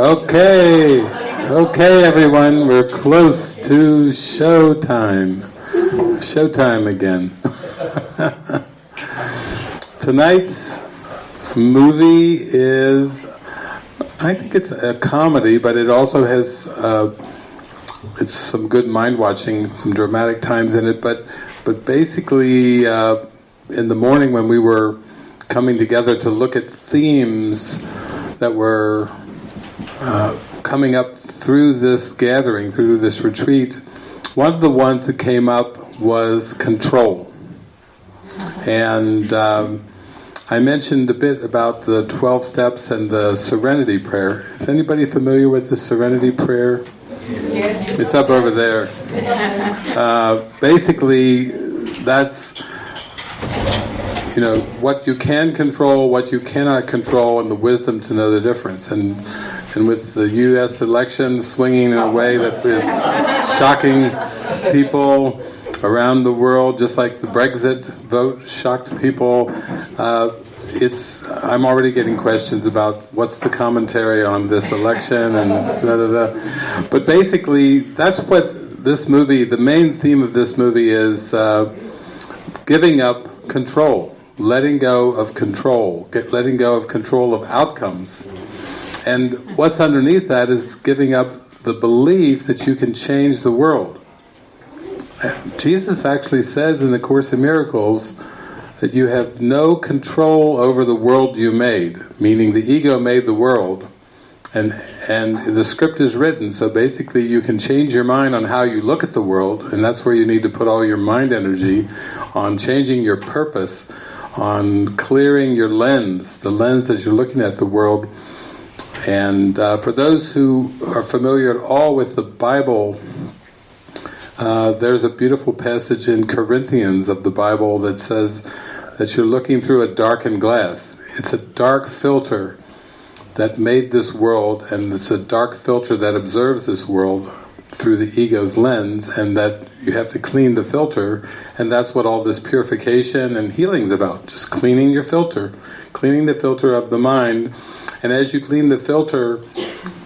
Okay, okay, everyone, we're close to showtime. Showtime again. Tonight's movie is, I think it's a comedy, but it also has, uh, it's some good mind watching, some dramatic times in it. But, but basically, uh, in the morning when we were coming together to look at themes that were uh, coming up through this gathering, through this retreat, one of the ones that came up was control. And um, I mentioned a bit about the 12 steps and the serenity prayer. Is anybody familiar with the serenity prayer? Yes. It's up over there. Uh, basically, that's you know what you can control, what you cannot control, and the wisdom to know the difference. And and with the U.S. election swinging in a way that is shocking people around the world, just like the Brexit vote shocked people. Uh, it's I'm already getting questions about what's the commentary on this election and da da da. But basically, that's what this movie. The main theme of this movie is uh, giving up control, letting go of control, get, letting go of control of outcomes. And what's underneath that is giving up the belief that you can change the world. Jesus actually says in the Course in Miracles that you have no control over the world you made, meaning the ego made the world, and and the script is written, so basically you can change your mind on how you look at the world, and that's where you need to put all your mind energy on changing your purpose, on clearing your lens, the lens that you're looking at the world. And uh, for those who are familiar at all with the Bible, uh, there's a beautiful passage in Corinthians of the Bible that says that you're looking through a darkened glass. It's a dark filter that made this world, and it's a dark filter that observes this world through the ego's lens, and that you have to clean the filter, and that's what all this purification and healing is about, just cleaning your filter, cleaning the filter of the mind, and as you clean the filter,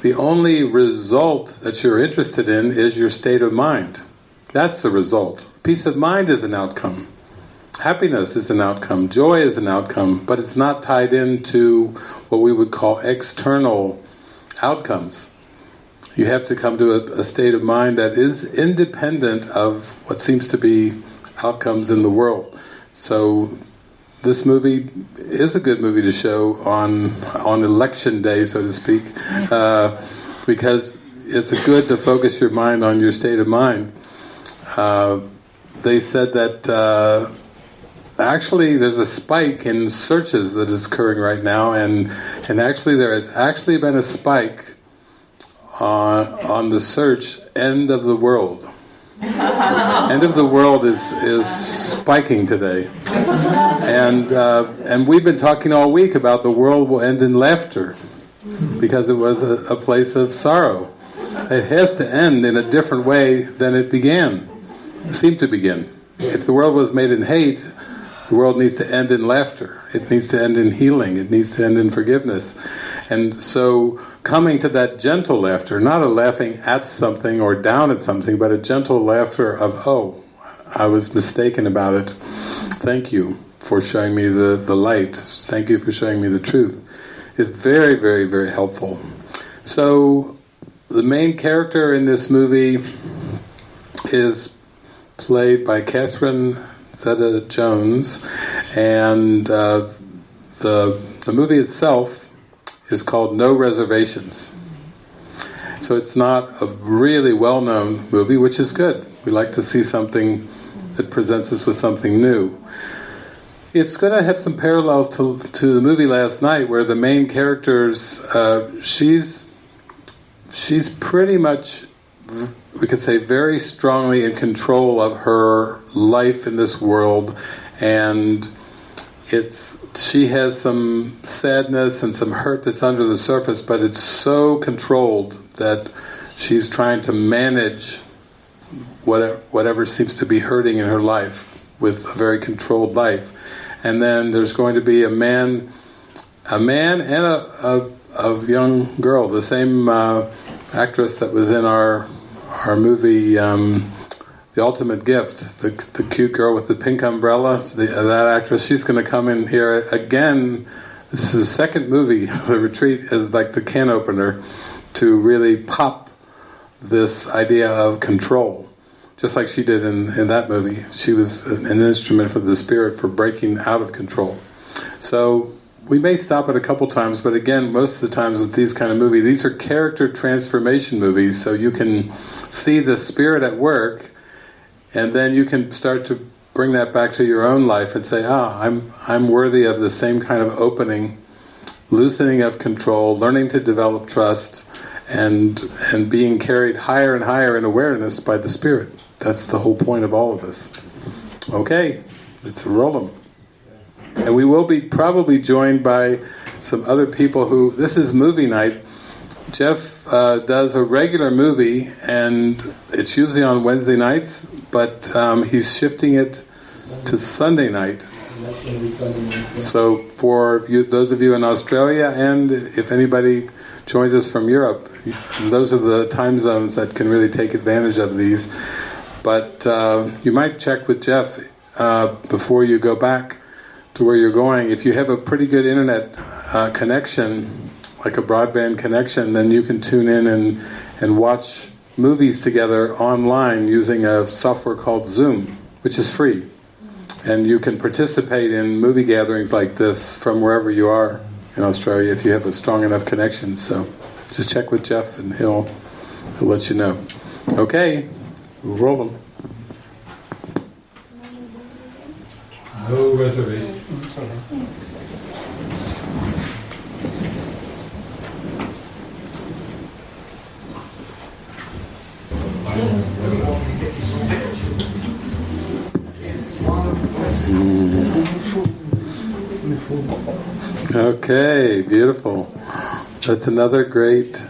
the only result that you're interested in is your state of mind. That's the result. Peace of mind is an outcome. Happiness is an outcome. Joy is an outcome, but it's not tied into what we would call external outcomes. You have to come to a, a state of mind that is independent of what seems to be outcomes in the world. So this movie is a good movie to show on on election day, so to speak, uh, because it's good to focus your mind on your state of mind. Uh, they said that uh, actually there's a spike in searches that is occurring right now, and and actually there has actually been a spike on on the search "end of the world." end of the world is is spiking today, and uh, and we've been talking all week about the world will end in laughter because it was a, a place of sorrow. It has to end in a different way than it began, seemed to begin. If the world was made in hate, the world needs to end in laughter. It needs to end in healing. It needs to end in forgiveness. And so coming to that gentle laughter, not a laughing at something or down at something, but a gentle laughter of, oh, I was mistaken about it. Thank you for showing me the, the light. Thank you for showing me the truth. It's very, very, very helpful. So the main character in this movie is played by Catherine Zeta-Jones, and uh, the the movie itself is called No Reservations. So it's not a really well-known movie, which is good. We like to see something that presents us with something new. It's going to have some parallels to, to the movie last night, where the main characters, uh, she's she's pretty much we could say very strongly in control of her life in this world and it's she has some sadness and some hurt that's under the surface but it's so controlled that she's trying to manage whatever, whatever seems to be hurting in her life with a very controlled life. And then there's going to be a man, a man and a, a, a young girl, the same uh, actress that was in our our movie um, The Ultimate Gift, the, the cute girl with the pink umbrella, the, uh, that actress, she's going to come in here again. This is the second movie, The Retreat is like the can opener to really pop this idea of control. Just like she did in, in that movie. She was an instrument for the spirit for breaking out of control. So we may stop it a couple times, but again, most of the times with these kind of movies, these are character transformation movies, so you can see the spirit at work, and then you can start to bring that back to your own life and say, ah, I'm, I'm worthy of the same kind of opening, loosening of control, learning to develop trust, and and being carried higher and higher in awareness by the Spirit. That's the whole point of all of this. Okay, let's roll them. And we will be probably joined by some other people who, this is movie night. Jeff uh, does a regular movie and it's usually on Wednesday nights, but um, he's shifting it to Sunday night. So for you, those of you in Australia and if anybody joins us from Europe, those are the time zones that can really take advantage of these. But uh, you might check with Jeff uh, before you go back to where you're going, if you have a pretty good internet uh, connection, like a broadband connection, then you can tune in and, and watch movies together online using a software called Zoom, which is free. And you can participate in movie gatherings like this from wherever you are in Australia if you have a strong enough connection. So just check with Jeff and he'll, he'll let you know. Okay, we'll roll them. No reservation. Okay, beautiful. That's another great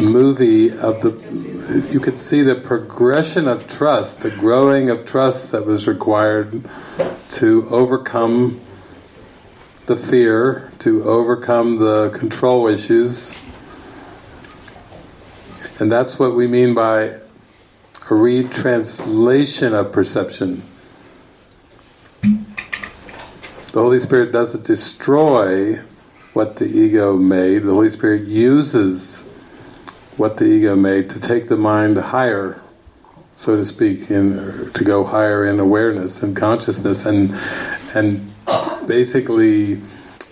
movie of the. You could see the progression of trust, the growing of trust that was required to overcome the fear, to overcome the control issues. And that's what we mean by a retranslation of perception. The Holy Spirit doesn't destroy what the ego made, the Holy Spirit uses what the ego made to take the mind higher so to speak, in to go higher in awareness and consciousness, and and basically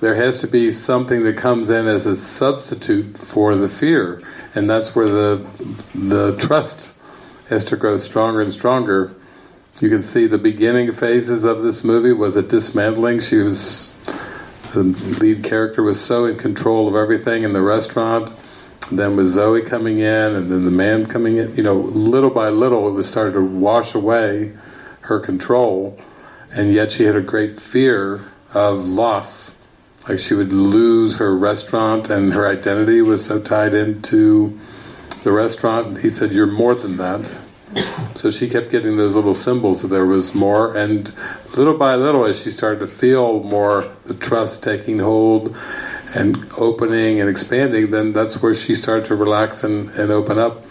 there has to be something that comes in as a substitute for the fear, and that's where the the trust has to grow stronger and stronger. You can see the beginning phases of this movie was a dismantling. She was the lead character was so in control of everything in the restaurant then with Zoe coming in, and then the man coming in, you know, little by little it was starting to wash away her control, and yet she had a great fear of loss. Like she would lose her restaurant, and her identity was so tied into the restaurant. He said, "You're more than that." So she kept getting those little symbols that there was more, and little by little, as she started to feel more the trust taking hold, and opening and expanding, then that's where she started to relax and, and open up.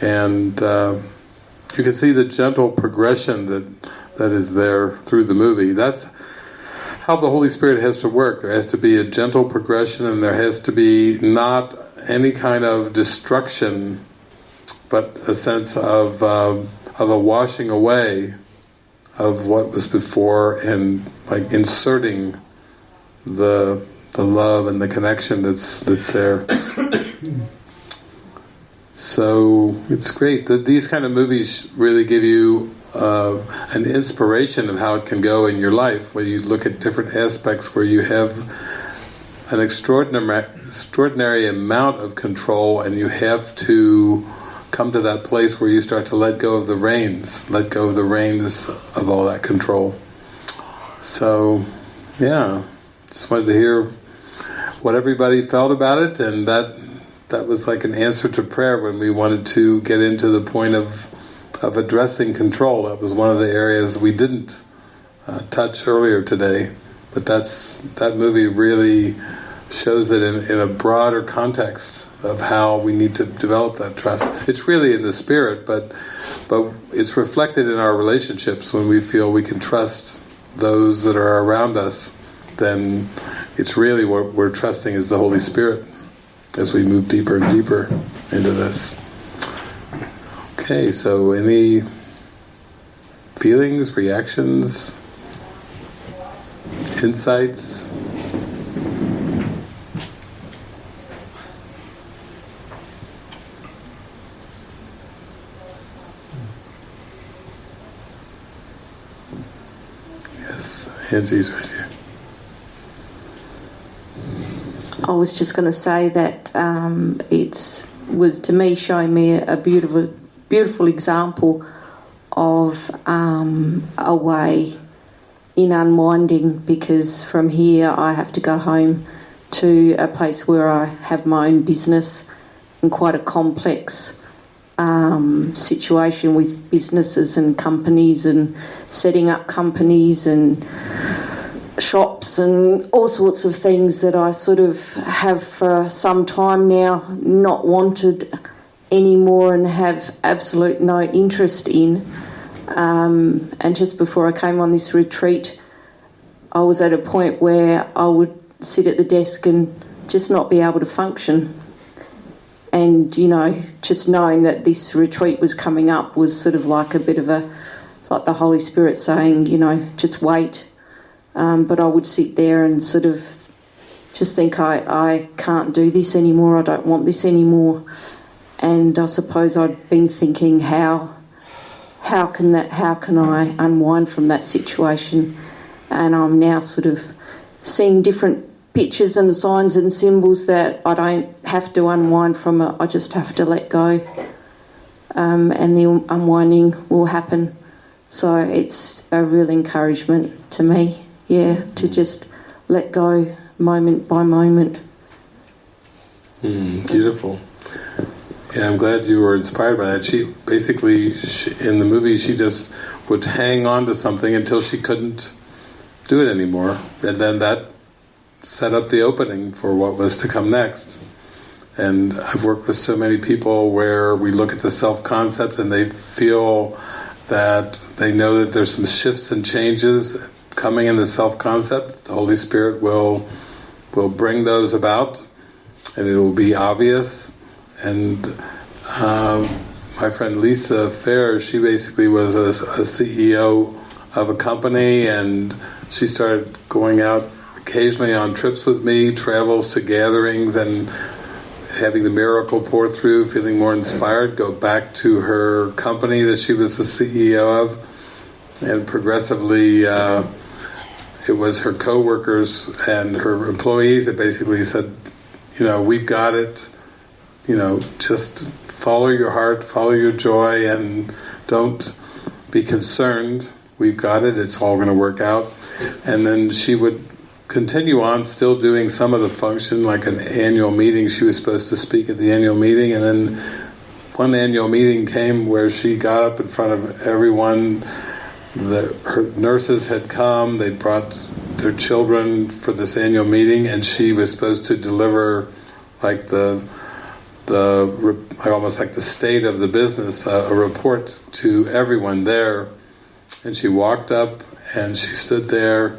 And uh, you can see the gentle progression that that is there through the movie. That's how the Holy Spirit has to work. There has to be a gentle progression and there has to be not any kind of destruction, but a sense of, uh, of a washing away of what was before and like inserting the the love and the connection that's that's there. so it's great that these kind of movies really give you uh, an inspiration of how it can go in your life. Where you look at different aspects where you have an extraordinary extraordinary amount of control, and you have to come to that place where you start to let go of the reins, let go of the reins of all that control. So, yeah, just wanted to hear what everybody felt about it, and that that was like an answer to prayer when we wanted to get into the point of of addressing control. That was one of the areas we didn't uh, touch earlier today, but that's that movie really shows it in, in a broader context of how we need to develop that trust. It's really in the spirit, but but it's reflected in our relationships when we feel we can trust those that are around us. Then it's really what we're trusting is the Holy Spirit as we move deeper and deeper into this. Okay, so any feelings, reactions, insights? Yes, Angie's right here. I was just going to say that um, it's was to me showing me a beautiful, beautiful example of um, a way in unwinding because from here I have to go home to a place where I have my own business and quite a complex um, situation with businesses and companies and setting up companies and shops and all sorts of things that I sort of have for some time now not wanted anymore and have absolute no interest in. Um, and just before I came on this retreat, I was at a point where I would sit at the desk and just not be able to function. And, you know, just knowing that this retreat was coming up was sort of like a bit of a, like the Holy Spirit saying, you know, just wait. Um, but I would sit there and sort of just think, I, I can't do this anymore, I don't want this anymore. And I suppose I'd been thinking, how how can that how can I unwind from that situation? And I'm now sort of seeing different pictures and signs and symbols that I don't have to unwind from it. I just have to let go, um, and the unwinding will happen. So it's a real encouragement to me, yeah, to just let go moment by moment. Mm, beautiful. Yeah, I'm glad you were inspired by that. She basically, she, in the movie, she just would hang on to something until she couldn't do it anymore, and then that set up the opening for what was to come next. And I've worked with so many people where we look at the self-concept and they feel that they know that there's some shifts and changes coming in the self-concept. The Holy Spirit will will bring those about, and it will be obvious and um, my friend Lisa Fair, she basically was a, a, CEO of a company and she started going out occasionally on trips with me, travels to gatherings and having the miracle pour through, feeling more inspired, go back to her company that she was the CEO of and progressively uh, it was her co-workers and her employees that basically said, you know, we've got it, you know, just follow your heart, follow your joy, and don't be concerned. We've got it, it's all going to work out. And then she would continue on still doing some of the function, like an annual meeting. She was supposed to speak at the annual meeting, and then one annual meeting came where she got up in front of everyone. The, her nurses had come, they brought their children for this annual meeting, and she was supposed to deliver like the the almost like the state of the business, uh, a report to everyone there. And she walked up and she stood there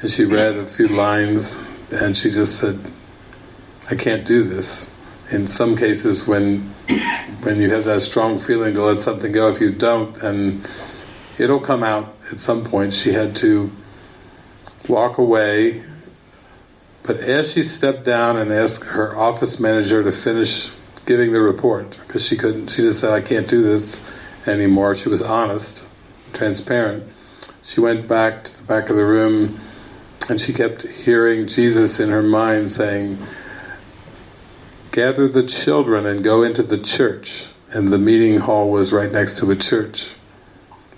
and she read a few lines and she just said, I can't do this. In some cases when when you have that strong feeling to let something go, if you don't, and it'll come out at some point. She had to walk away, but as she stepped down and asked her office manager to finish giving the report because she couldn't. She just said, "I can't do this anymore." She was honest, transparent. She went back to the back of the room, and she kept hearing Jesus in her mind saying, "Gather the children and go into the church." And the meeting hall was right next to a church.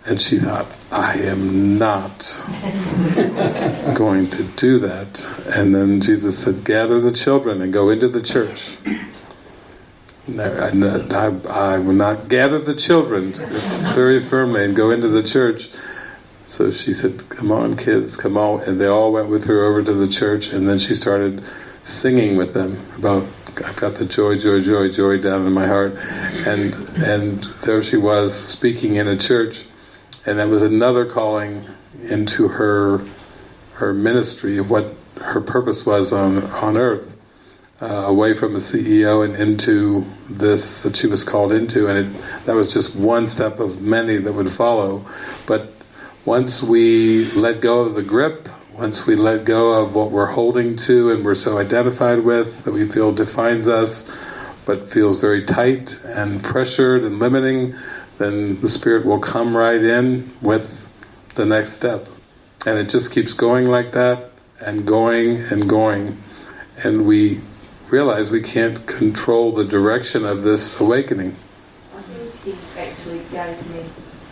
And she thought, I am not going to do that. And then Jesus said, gather the children and go into the church. I, I, will not gather the children very firmly and go into the church. So she said, "Come on, kids, come on!" And they all went with her over to the church, and then she started singing with them about I've got the joy, joy, joy, joy down in my heart, and and there she was speaking in a church, and that was another calling into her her ministry of what her purpose was on on earth, uh, away from the CEO and into this that she was called into, and it, that was just one step of many that would follow. But once we let go of the grip, once we let go of what we're holding to and we're so identified with that we feel defines us, but feels very tight and pressured and limiting, then the Spirit will come right in with the next step. And it just keeps going like that, and going and going. And we realize we can't control the direction of this awakening. I think he actually gave me.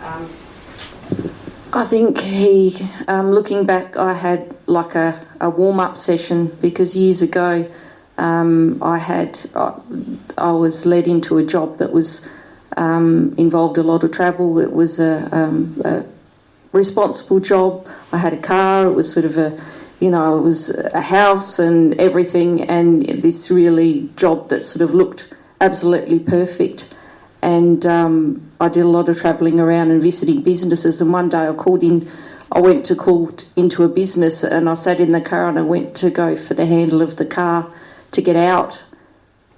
Um, I think he, um, looking back, I had like a, a warm up session because years ago um, I had I, I was led into a job that was um, involved a lot of travel. It was a, um, a responsible job. I had a car. It was sort of a you know, it was a house and everything, and this really job that sort of looked absolutely perfect. And um, I did a lot of travelling around and visiting businesses. And one day I called in, I went to call into a business, and I sat in the car and I went to go for the handle of the car to get out,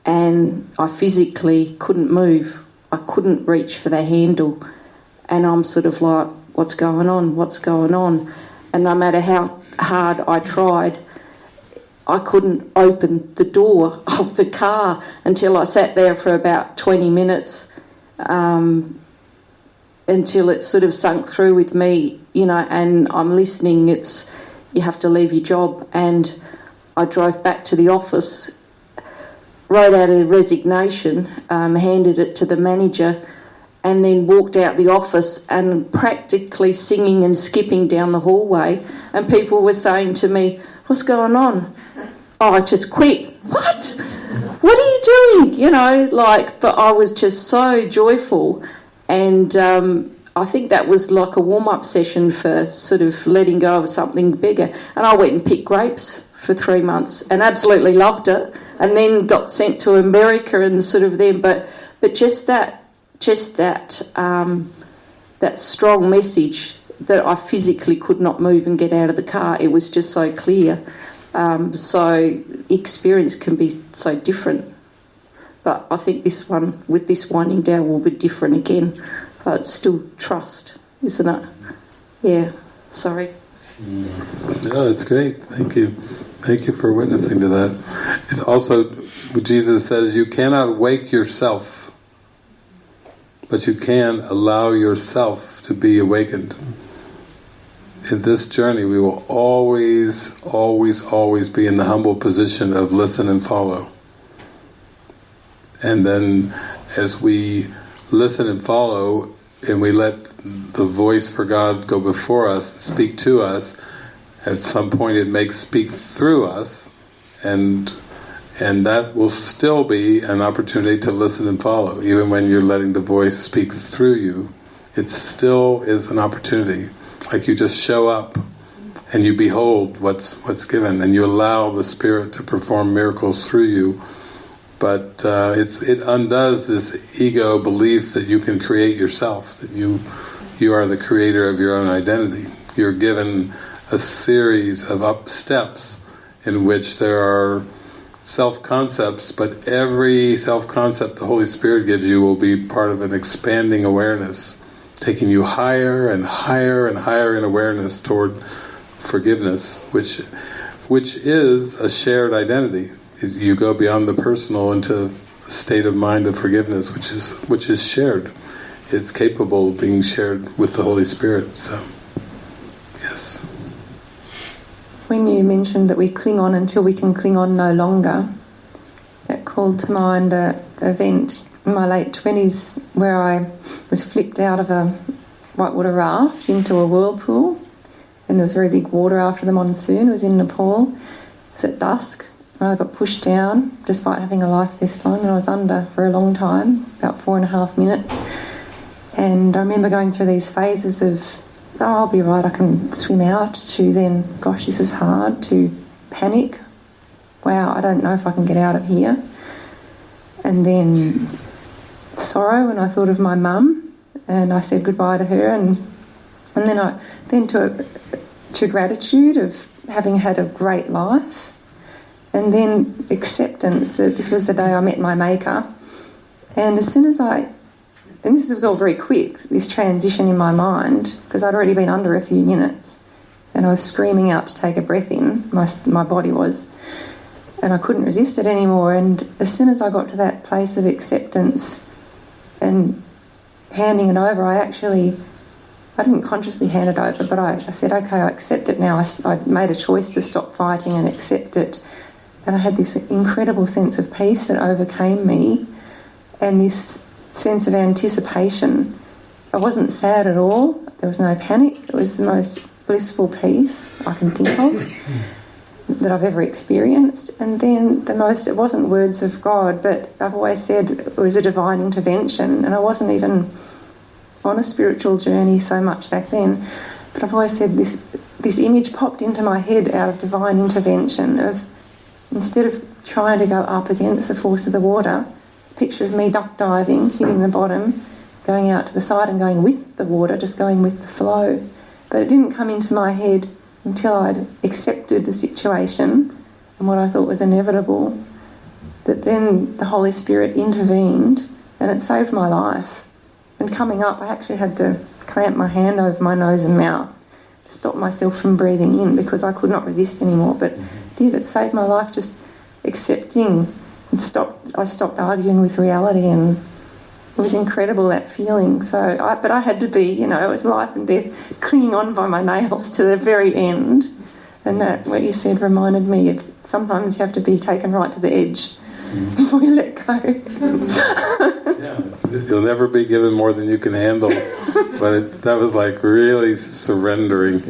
and I physically couldn't move. I couldn't reach for the handle, and I'm sort of like, "What's going on? What's going on?" And no matter how hard I tried, I couldn't open the door of the car until I sat there for about 20 minutes um, until it sort of sunk through with me, you know, and I'm listening. It's you have to leave your job, and I drove back to the office, wrote out a resignation, um, handed it to the manager, and then walked out the office and practically singing and skipping down the hallway, and people were saying to me, "What's going on?" Oh, I just quit. What? What are you doing? You know, like, but I was just so joyful, and um, I think that was like a warm up session for sort of letting go of something bigger. And I went and picked grapes for three months and absolutely loved it, and then got sent to America and sort of then, but but just that, just that, um, that strong message that I physically could not move and get out of the car. It was just so clear. Um, so experience can be so different. But I think this one, with this winding down, will be different again. But still trust, isn't it? Yeah. Sorry. No, it's great. Thank you. Thank you for witnessing to that. It's also, Jesus says, you cannot wake yourself, but you can allow yourself to be awakened. In this journey, we will always, always, always be in the humble position of listen and follow. And then, as we listen and follow, and we let the voice for God go before us, speak to us, at some point it may speak through us, and and that will still be an opportunity to listen and follow, even when you're letting the voice speak through you. It still is an opportunity. Like you just show up and you behold what's what's given, and you allow the Spirit to perform miracles through you. But uh, it's it undoes this ego belief that you can create yourself, that you you are the creator of your own identity. You're given a series of up steps in which there are self-concepts, but every self-concept the Holy Spirit gives you will be part of an expanding awareness, taking you higher and higher and higher in awareness toward forgiveness, which which is a shared identity. You go beyond the personal into a state of mind of forgiveness, which is which is shared. It's capable of being shared with the Holy Spirit. So, yes. When you mentioned that we cling on until we can cling on no longer, that called to mind an event in my late 20s where I was flipped out of a whitewater raft into a whirlpool and there was very big water after the monsoon. It was in Nepal. It was at dusk. And I got pushed down despite having a life vest on and I was under for a long time, about four and a half minutes. And I remember going through these phases of oh, I'll be right, I can swim out, to then, gosh, this is hard, to panic, wow, I don't know if I can get out of here. And then sorrow when I thought of my mum and I said goodbye to her and and then I then to to gratitude of having had a great life and then acceptance that this was the day I met my maker. And as soon as I and this was all very quick this transition in my mind because I'd already been under a few minutes and I was screaming out to take a breath in my my body was and I couldn't resist it anymore and as soon as I got to that place of acceptance and handing it over, I actually, I didn't consciously hand it over, but I, I said, okay, I accept it now. I, I made a choice to stop fighting and accept it. And I had this incredible sense of peace that overcame me and this sense of anticipation. I wasn't sad at all, there was no panic, it was the most blissful peace I can think of that I've ever experienced. And then the most, it wasn't words of God, but I've always said it was a divine intervention. And I wasn't even on a spiritual journey so much back then. But I've always said this, this image popped into my head out of divine intervention of instead of trying to go up against the force of the water, picture of me duck diving, hitting the bottom, going out to the side and going with the water, just going with the flow. But it didn't come into my head until I'd accepted the situation and what I thought was inevitable, that then the Holy Spirit intervened and it saved my life. And coming up, I actually had to clamp my hand over my nose and mouth to stop myself from breathing in because I could not resist anymore. But mm-hmm. did it saved my life just accepting stopped. I stopped arguing with reality and it was incredible that feeling. So, I, but I had to be, you know, it was life and death, clinging on by my nails to the very end. And that, what you said, reminded me of sometimes you have to be taken right to the edge mm. before you let go. yeah, you'll never be given more than you can handle. But it, that was like really surrendering,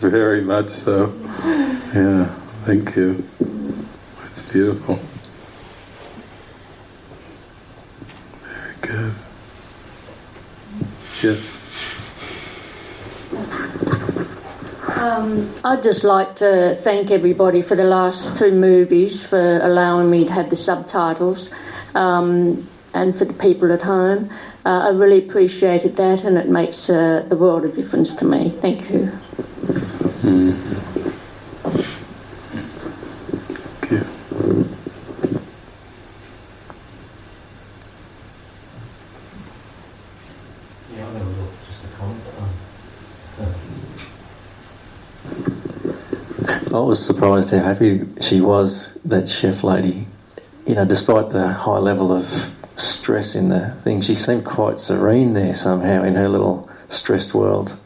very much so. Yeah, thank you. It's beautiful. Yes. Um, I'd just like to thank everybody for the last two movies for allowing me to have the subtitles um, and for the people at home. Uh, I really appreciated that and it makes uh, the world of difference to me. Thank you. Mm. Was surprised how happy she was, that chef lady. You know, despite the high level of stress in the thing, she seemed quite serene there somehow in her little stressed world.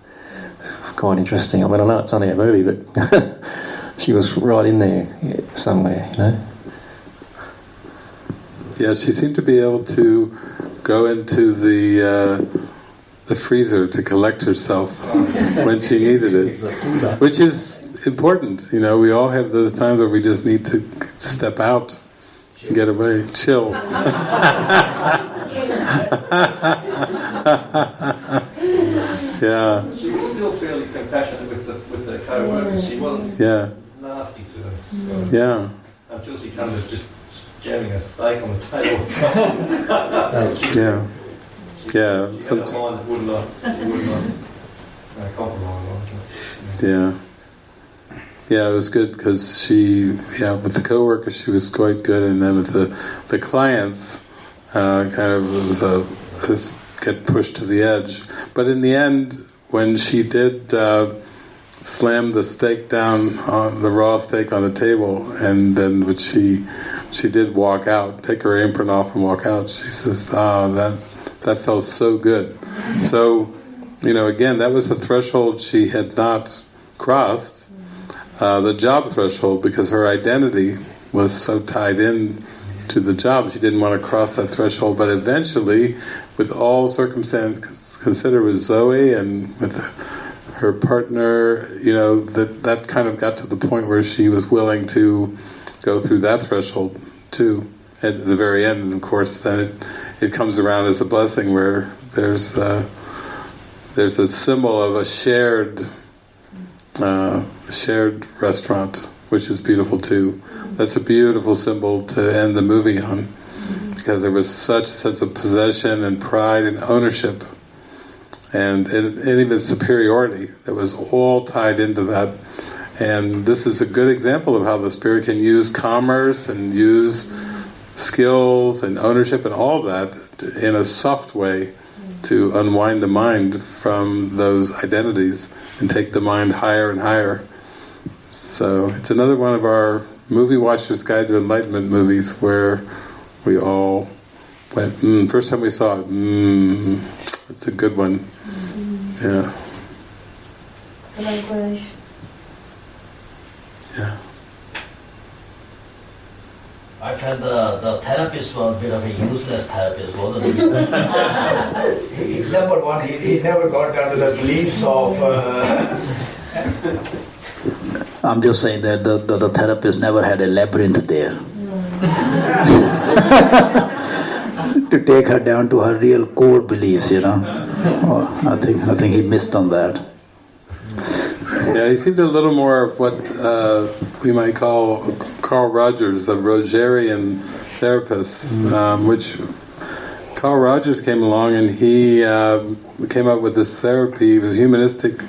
Quite interesting. I mean, I know it's only a movie, but she was right in there somewhere, you know. Yeah, she seemed to be able to go into the uh, the freezer to collect herself when she needed it, which is important. You know, we all have those times where we just need to step out and get away, chill. yeah. She was still fairly compassionate with the with the co-workers. She wasn't yeah. nasty to them. So yeah. Until she kind of just jamming a steak on the table. yeah. Yeah. She had a mind that would not, would not uh, compromise. Yeah. Yeah, it was good because she, yeah, with the coworkers she was quite good, and then with the the clients, uh, kind of was a get pushed to the edge. But in the end, when she did uh, slam the steak down on the raw steak on the table, and then when she she did walk out, take her apron off and walk out. She says, "Ah, oh, that that felt so good." So, you know, again, that was the threshold she had not crossed uh, the job threshold because her identity was so tied in to the job. She didn't want to cross that threshold. But eventually with all circumstances considered with Zoe and with her partner you know that that kind of got to the point where she was willing to go through that threshold too at the very end. And of course then it, it comes around as a blessing where there's uh, there's a symbol of a shared uh, shared restaurant, which is beautiful too. That's a beautiful symbol to end the movie on, because there was such a sense of possession and pride and ownership, and, and, and even superiority that was all tied into that. And this is a good example of how the spirit can use commerce and use skills and ownership and all that in a soft way to unwind the mind from those identities and take the mind higher and higher. So it's another one of our movie watchers guide to enlightenment movies where we all went, mm, first time we saw it, mm, it's a good one. Yeah. Yeah. I felt the, the therapist was a bit of a useless therapist, wasn't he? he number one, he, he never got down to the beliefs of. Uh, I'm just saying that the, the, the therapist never had a labyrinth there. to take her down to her real core beliefs, you know. Oh, I think I think he missed on that. Yeah, he seemed a little more of what uh, we might call Carl Rogers, a Rogerian therapist, mm-hmm. um, which Carl Rogers came along and he um, came up with this therapy. He was humanistic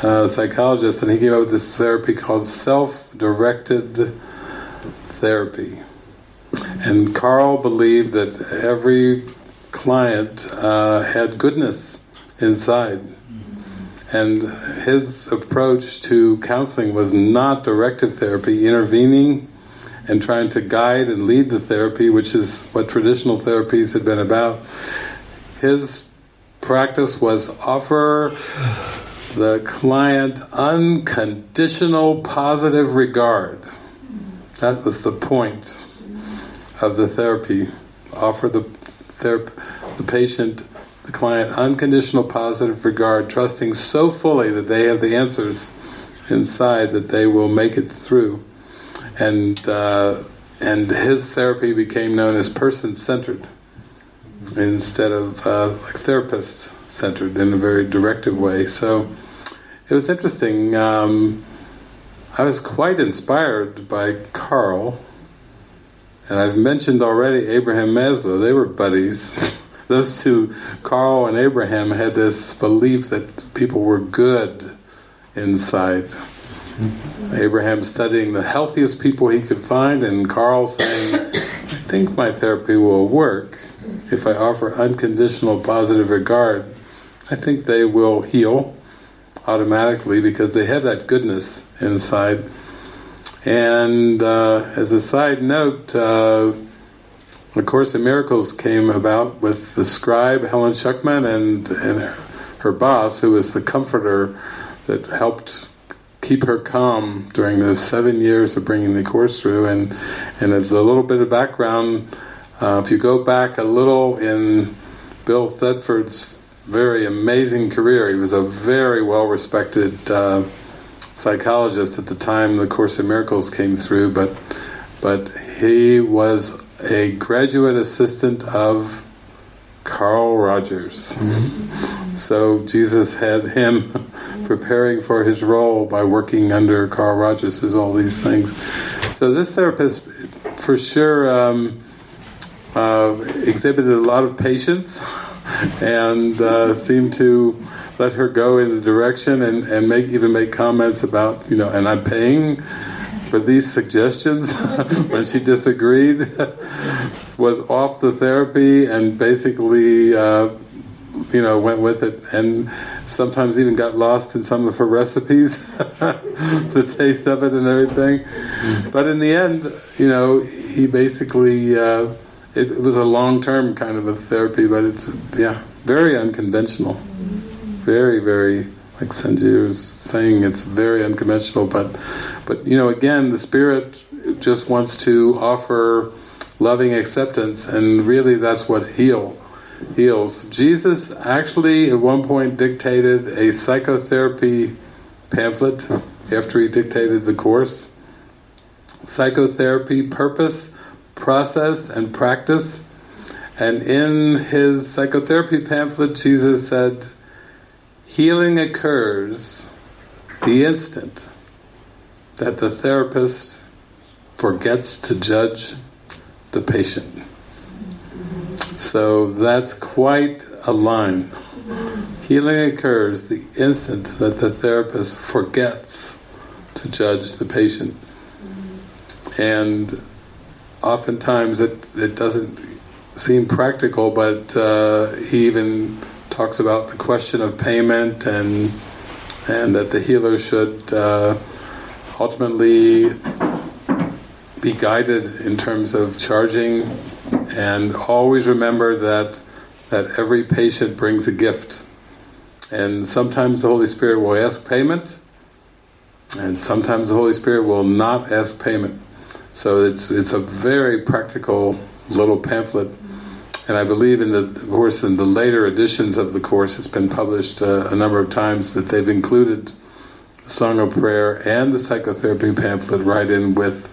psychologist, and he up with this therapy called self-directed therapy. And Carl believed that every client uh, had goodness inside and his approach to counseling was not directive therapy, intervening and trying to guide and lead the therapy, which is what traditional therapies had been about. His practice was offer the client unconditional positive regard. That was the point of the therapy. Offer the, the patient the client unconditional positive regard, trusting so fully that they have the answers inside that they will make it through. And uh, and his therapy became known as person-centered instead of uh, like therapist-centered in a very directive way. So it was interesting. Um, I was quite inspired by Carl, and I've mentioned already Abraham Maslow. They were buddies. those two, Carl and Abraham, had this belief that people were good inside. Abraham studying the healthiest people he could find, and Carl saying, I think my therapy will work if I offer unconditional positive regard. I think they will heal automatically because they have that goodness inside. And uh, as a side note, uh, the Course in Miracles came about with the scribe Helen Schucman and, and her boss, who was the comforter that helped keep her calm during those seven years of bringing the Course through. And, and as a little bit of background, uh, if you go back a little in Bill Thetford's very amazing career, he was a very well-respected uh, psychologist at the time the Course in Miracles came through, but but he was a graduate assistant of Carl Rogers. Mm-hmm. So Jesus had him preparing for his role by working under Carl Rogers as all these things. So this therapist for sure um, uh, exhibited a lot of patience and uh, seemed to let her go in the direction and, and make even make comments about, you know, and I'm paying for these suggestions when she disagreed, was off the therapy and basically, uh, you know, went with it and sometimes even got lost in some of her recipes, the taste of it and everything. But in the end, you know, he basically, uh, it, it was a long-term kind of a therapy, but it's, yeah, very unconventional. Very, very like Sanjeev was saying, it's very unconventional, but, but you know, again, the spirit just wants to offer loving acceptance, and really that's what heal heals. Jesus actually at one point dictated a psychotherapy pamphlet after he dictated the course. Psychotherapy, purpose, process, and practice. And in his psychotherapy pamphlet, Jesus said, healing occurs the instant that the therapist forgets to judge the patient. So that's quite a line. Healing occurs the instant that the therapist forgets to judge the patient. And oftentimes it, it doesn't seem practical, but uh, he even talks about the question of payment and and that the healer should uh, ultimately be guided in terms of charging. And always remember that that every patient brings a gift. And sometimes the Holy Spirit will ask payment and sometimes the Holy Spirit will not ask payment so it's it's a very practical little pamphlet. And I believe in the of course in the later editions of the course it's been published uh, a number of times that they've included the Song of Prayer and the psychotherapy pamphlet right in with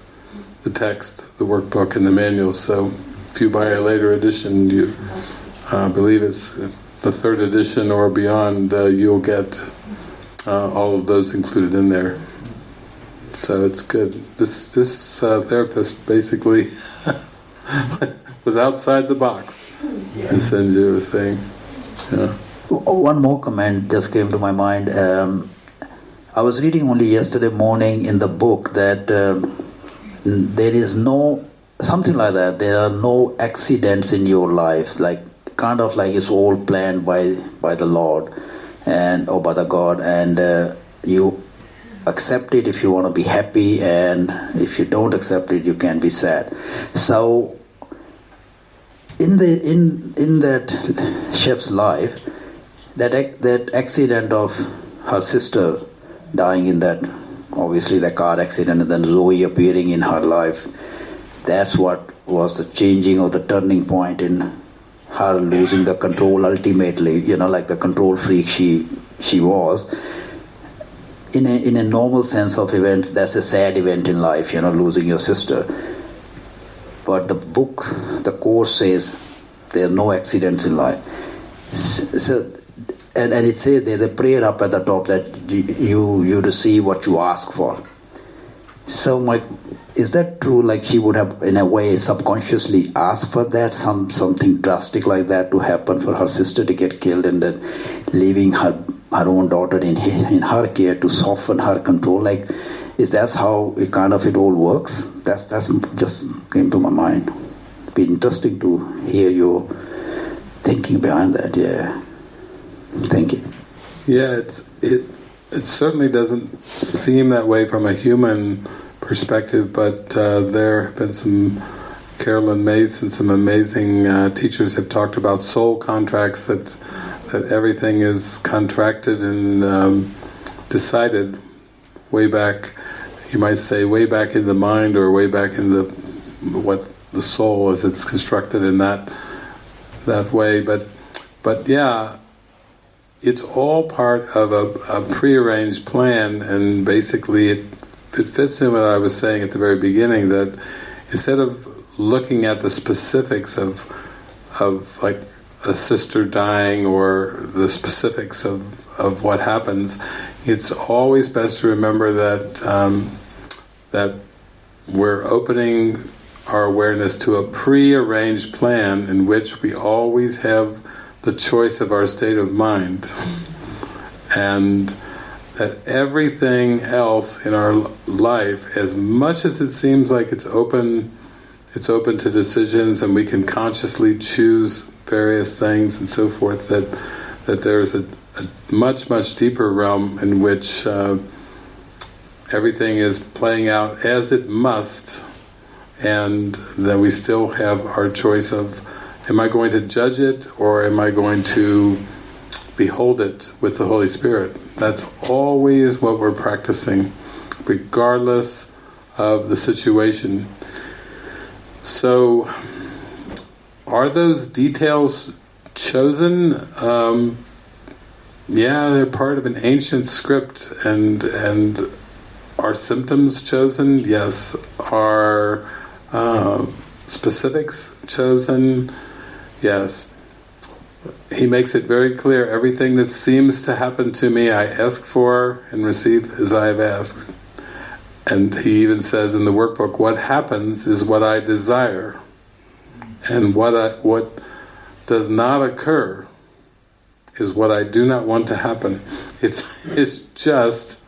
the text, the workbook and the manual. So if you buy a later edition you uh, believe it's the third edition or beyond uh, you'll get uh, all of those included in there so it's good this this uh, therapist basically was outside the box yeah. and Sanjay was saying. Yeah. One more comment just came to my mind. Um, I was reading only yesterday morning in the book that um, there is no, something like that, there are no accidents in your life, like kind of like it's all planned by, by the Lord and or by the God and uh, you accept it if you want to be happy and if you don't accept it you can be sad. So in the in in that chef's life, that that accident of her sister dying in that obviously the car accident and then Zoe appearing in her life, that's what was the changing of the turning point in her losing the control ultimately, you know, like the control freak she she was. In a in a normal sense of events, that's a sad event in life, you know, losing your sister but the book, the course says there are no accidents in life. So, and, and it says there's a prayer up at the top that you you receive what you ask for. So, my, is that true? Like she would have, in a way, subconsciously asked for that, some something drastic like that to happen for her sister to get killed, and then leaving her her own daughter in in her care to soften her control. Like is that how it kind of it all works? That's that's just came to my mind. It'd be interesting to hear your thinking behind that. Yeah. Thank you. Yeah, it's it it certainly doesn't seem that way from a human perspective, but uh, there have been some Caroline Myss and some amazing uh, teachers have talked about soul contracts that that everything is contracted and um, decided way back, you might say way back in the mind or way back in the what the soul as it's constructed in that that way. But but yeah, it's all part of a, a prearranged plan, and basically it it fits in what I was saying at the very beginning that instead of looking at the specifics of of like a sister dying or the specifics of, of what happens, it's always best to remember that um, that we're opening our awareness to a pre-arranged plan in which we always have the choice of our state of mind. And that everything else in our life as much as it seems like it's open it's open to decisions and we can consciously choose various things and so forth that that there's a a much, much deeper realm in which uh, everything is playing out as it must and that we still have our choice of am I going to judge it or am I going to behold it with the Holy Spirit. That's always what we're practicing regardless of the situation. So are those details chosen? Um, yeah, they're part of an ancient script, and and are symptoms chosen? Yes. Are uh, specifics chosen? Yes. he makes it very clear everything that seems to happen to me I ask for and receive as I have asked. And he even says in the workbook, what happens is what I desire. And what I, what does not occur is what I do not want to happen. It's, it's just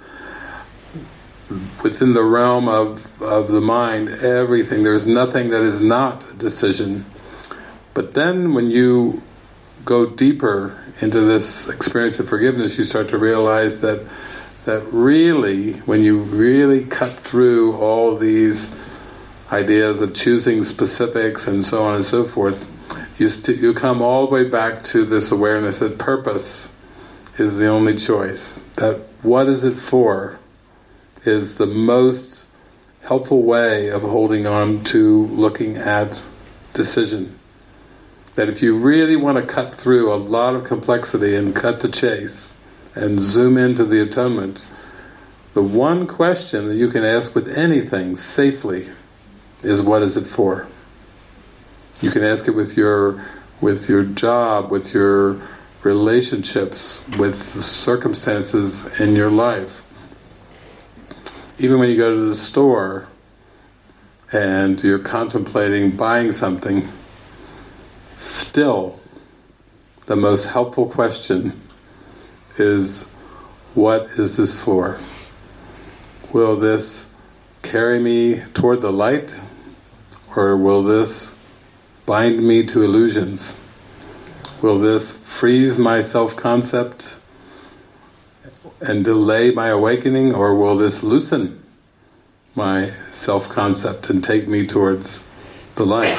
within the realm of, of the mind, everything. There's nothing that is not a decision. But then when you go deeper into this experience of forgiveness, you start to realize that that really, when you really cut through all these ideas of choosing specifics and so on and so forth, you, you come all the way back to this awareness that purpose is the only choice. That what is it for is the most helpful way of holding on to looking at decision. That if you really want to cut through a lot of complexity and cut the chase, and zoom into the atonement, the one question that you can ask with anything safely is what is it for? You can ask it with your with your job, with your relationships, with the circumstances in your life. Even when you go to the store and you're contemplating buying something, still the most helpful question is what is this for? Will this carry me toward the light or will this bind me to illusions? Will this freeze my self-concept and delay my awakening or will this loosen my self-concept and take me towards the light?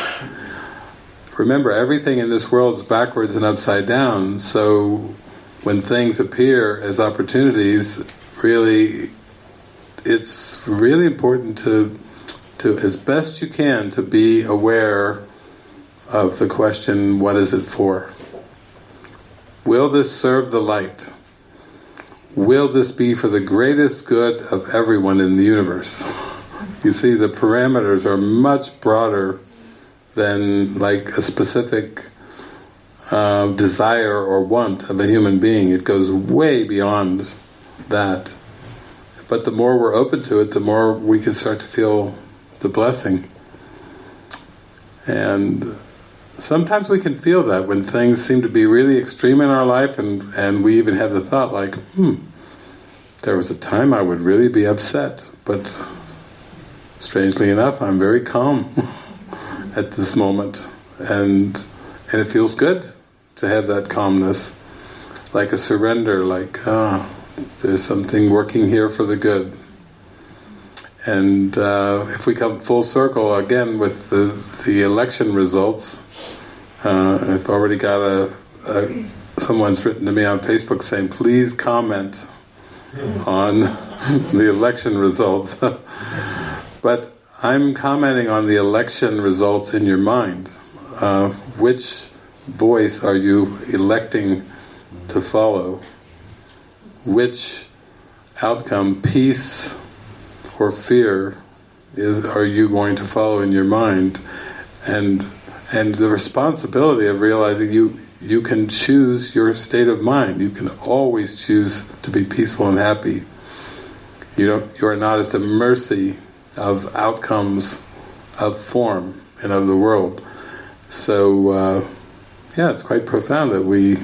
Remember, everything in this world is backwards and upside down, so when things appear as opportunities, really, it's really important to, to as best you can, to be aware of the question, what is it for? Will this serve the light? Will this be for the greatest good of everyone in the universe? You see, the parameters are much broader than like a specific uh, desire or want of a human being. It goes way beyond that. But the more we're open to it, the more we can start to feel the blessing. And sometimes we can feel that when things seem to be really extreme in our life and, and we even have the thought like, hmm, there was a time I would really be upset, but strangely enough I'm very calm at this moment and and it feels good to have that calmness, like a surrender, like, ah, there's something working here for the good. And uh, if we come full circle again with the, the election results, uh, I've already got a, a, someone's written to me on Facebook saying, please comment on the election results. but I'm commenting on the election results in your mind. Uh, which voice are you electing to follow? Which outcome, peace or fear, is are you going to follow in your mind? And and the responsibility of realizing you you can choose your state of mind. You can always choose to be peaceful and happy. You don't. You are not at the mercy of outcomes of form and of the world. So. Uh, yeah, it's quite profound that we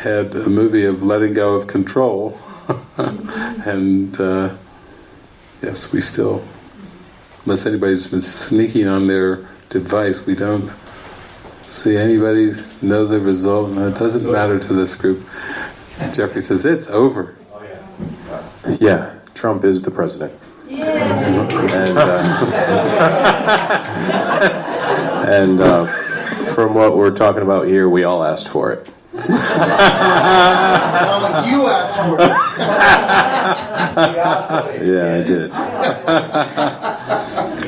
had a movie of letting go of control and uh, yes, we still, unless anybody's been sneaking on their device, we don't see anybody know the result, and it doesn't matter to this group. Jeffrey says, it's over. Yeah, Trump is the president. And, uh, and uh, from what we're talking about here, we all asked for it. You asked for it. asked for it. Yeah, I did.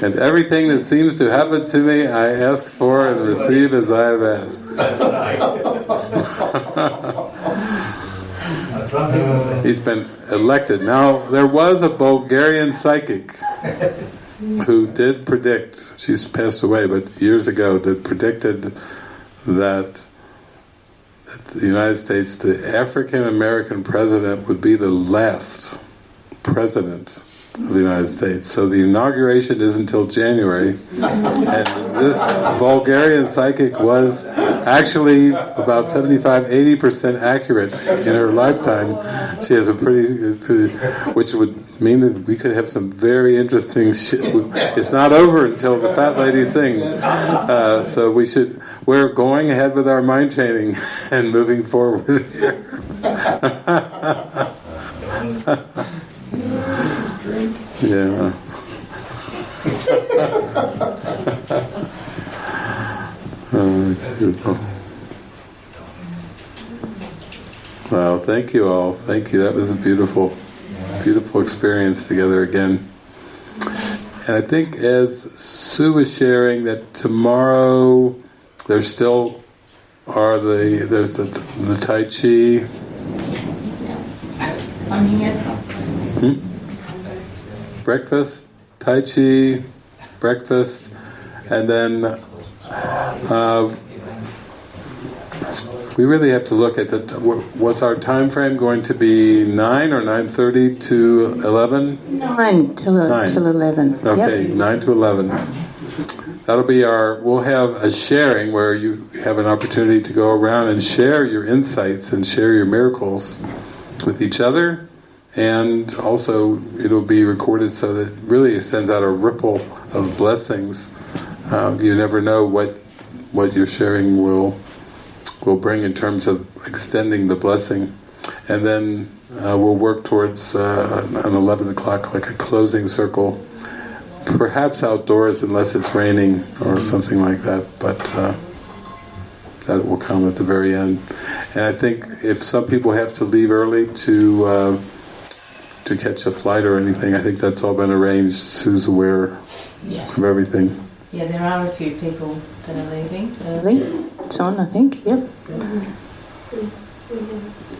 and everything that seems to happen to me, I ask for and receive as I have asked. He's been elected. Now, there was a Bulgarian psychic who did predict, she's passed away, but years ago, did predicted that that the United States, the African American president would be the last president of the United States. So the inauguration is until January, and this Bulgarian psychic was actually about 75-80% accurate in her lifetime. She has a pretty, uh, which would mean we could have some very interesting shit. It's not over until the fat lady sings. Uh, so we should, we're going ahead with our mind training and moving forward. Yeah. oh, it's beautiful. Wow, thank you all. Thank you. That was beautiful, beautiful experience together again. And I think as Sue was sharing that tomorrow there still are the there's the the Tai Chi. Hmm? breakfast, Tai Chi, breakfast, and then uh, we really have to look at the. Was our time frame going to be nine or nine thirty to eleven? Nine till Nine. till eleven. Okay, Yep. nine to eleven. That'll be our. We'll have a sharing where you have an opportunity to go around and share your insights and share your miracles with each other and also it'll be recorded so that really it sends out a ripple of blessings. Um, you never know what what your sharing will will bring in terms of extending the blessing, and then uh, we'll work towards uh, an eleven o'clock like a closing circle, perhaps outdoors unless it's raining or something like that, but. Uh, that will come at the very end, and I think if some people have to leave early to uh, to catch a flight or anything. I think that's all been arranged. Sue's aware of everything. Yeah, there are a few people that are leaving. Really? It's on, I think. Yep.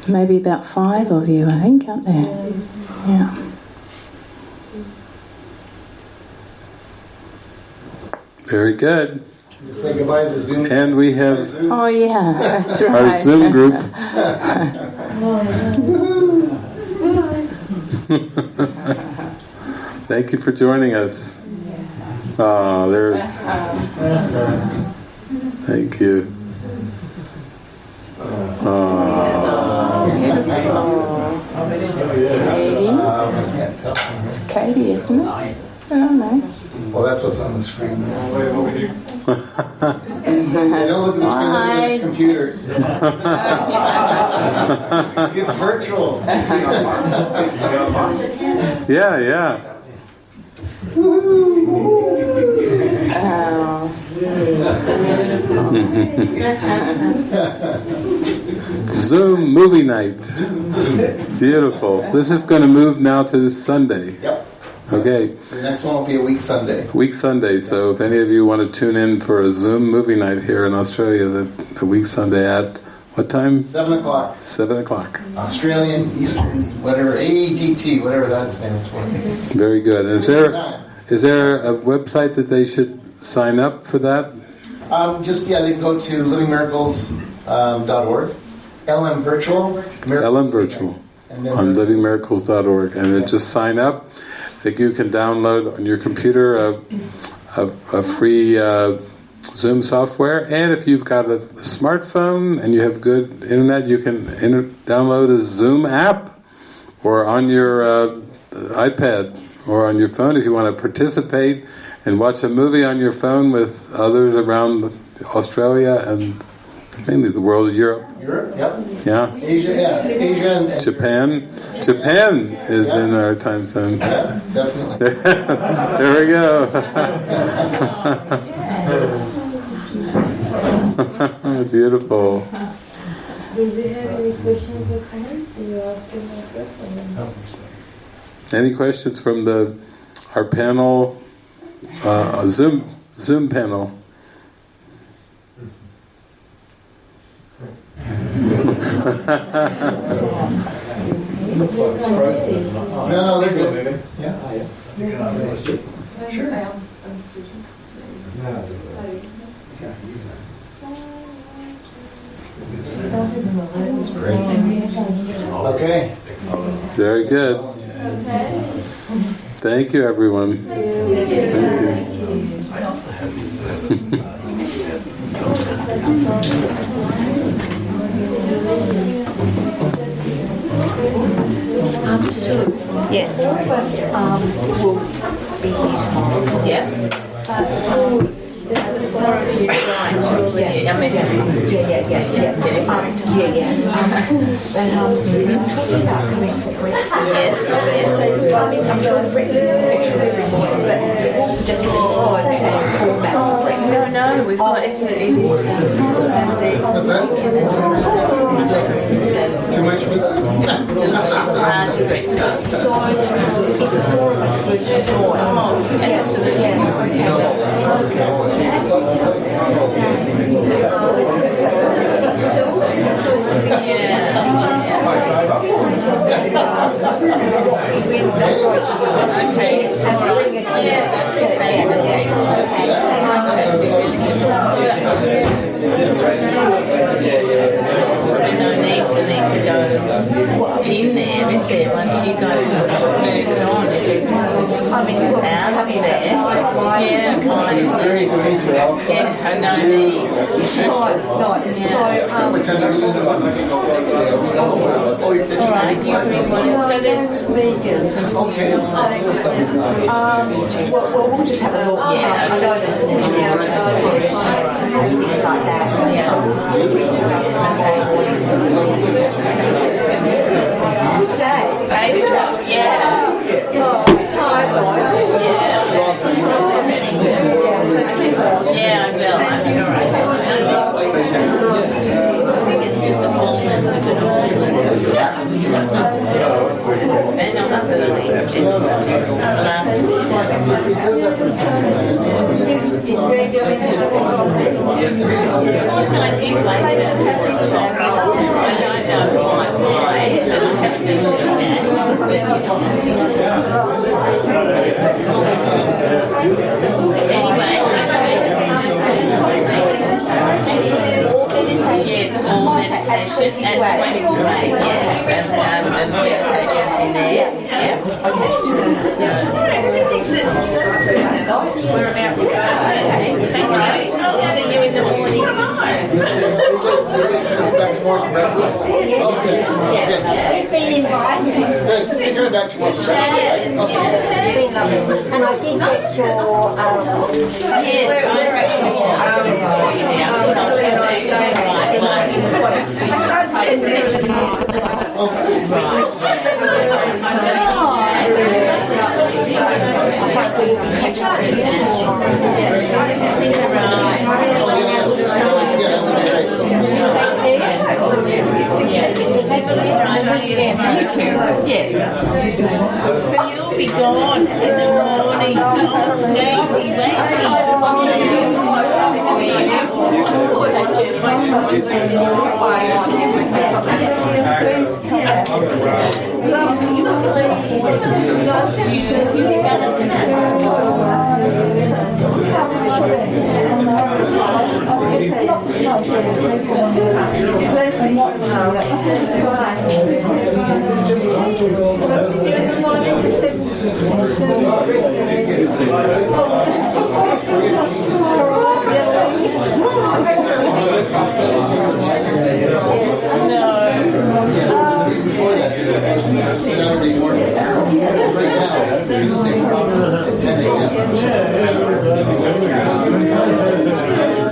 Maybe about five of you, I think, aren't there? Yeah. Very good. Just say goodbye to Zoom. And we have Oh yeah, that's right. our Zoom group. Thank you for joining us. Ah, there's. Thank you. Katie. It's Katie, isn't it? I don't know. Well, that's what's on the screen. Hey, don't look at the screen, look at the computer. it's virtual. yeah, yeah. Zoom movie night. Beautiful. This is going to move now to Sunday. Yep. Okay. The next one will be a week Sunday. Week Sunday. So if any of you want to tune in for a Zoom movie night here in Australia, the, the week Sunday at what time? Seven o'clock. Seven o'clock. Australian Eastern, whatever AEDT, whatever that stands for. Very good. Is there is there a website that they should sign up for that? Um, just yeah, they can go to livingmiracles.org. LM Virtual. LM Virtual on livingmiracles.org, and then just sign up. That you can download on your computer a, a, a free uh, Zoom software, and if you've got a smartphone and you have good internet, you can inter- download a Zoom app, or on your uh, iPad or on your phone if you want to participate and watch a movie on your phone with others around Australia and mainly the world of Europe. Europe, yep. Yeah. Asia, yeah, Asia and, and Japan. Japan is in our time zone. Yeah, definitely. there we go. Beautiful. Do we have any questions or comments? You ask them like that, or no? Any questions from the our panel, uh, Zoom Zoom panel? No, no, they're good. Yeah. Sure. Sure. Okay. Very good. Thank you, everyone. Thank Um, so, yes. All of us um, will be here tomorrow. Yes. Yeah, I mean, yeah, yeah, yeah, yeah, um. Um, but um, talking about coming for breakfast. Yes, yes. I mean, I'm sure breakfast is special every morning, but it just need to follow the same format for breakfast. No, no, we've got it's a, it is. What's that? Too much pizza? delicious round breakfast. So, if the four of were to join, oh, absolutely. Yeah, There's no need for me to go in there, is? Once you guys have moved on, I mean, you've got out of to there. Yeah, kind of. Yeah, no need. Right, right. So, um, Alright, you bring one. So there's some small Um, well, well, we'll just have a look. Yeah. Um, I know there's some things like that. Baby talk, yeah. Yeah, I will. I'm sure I will. I think it's just the fullness of it all. And I'm up early. It's last one I do like it. I don't quite why, I haven't been doing that. But, Anyway, yes, all meditation and 20 to 8, yes, and, um, meditations in there, yeah. We're about to go. Okay, thank you. I'll see you in the morning. Back tomorrow for breakfast? Okay. We've been invited. Good. You're coming back tomorrow for breakfast? Okay. Been lovely. And I did get your, um, Yes, we're what's Yes. So you'll be gone in the morning. Daisy, Saturday Tuesday morning. at 10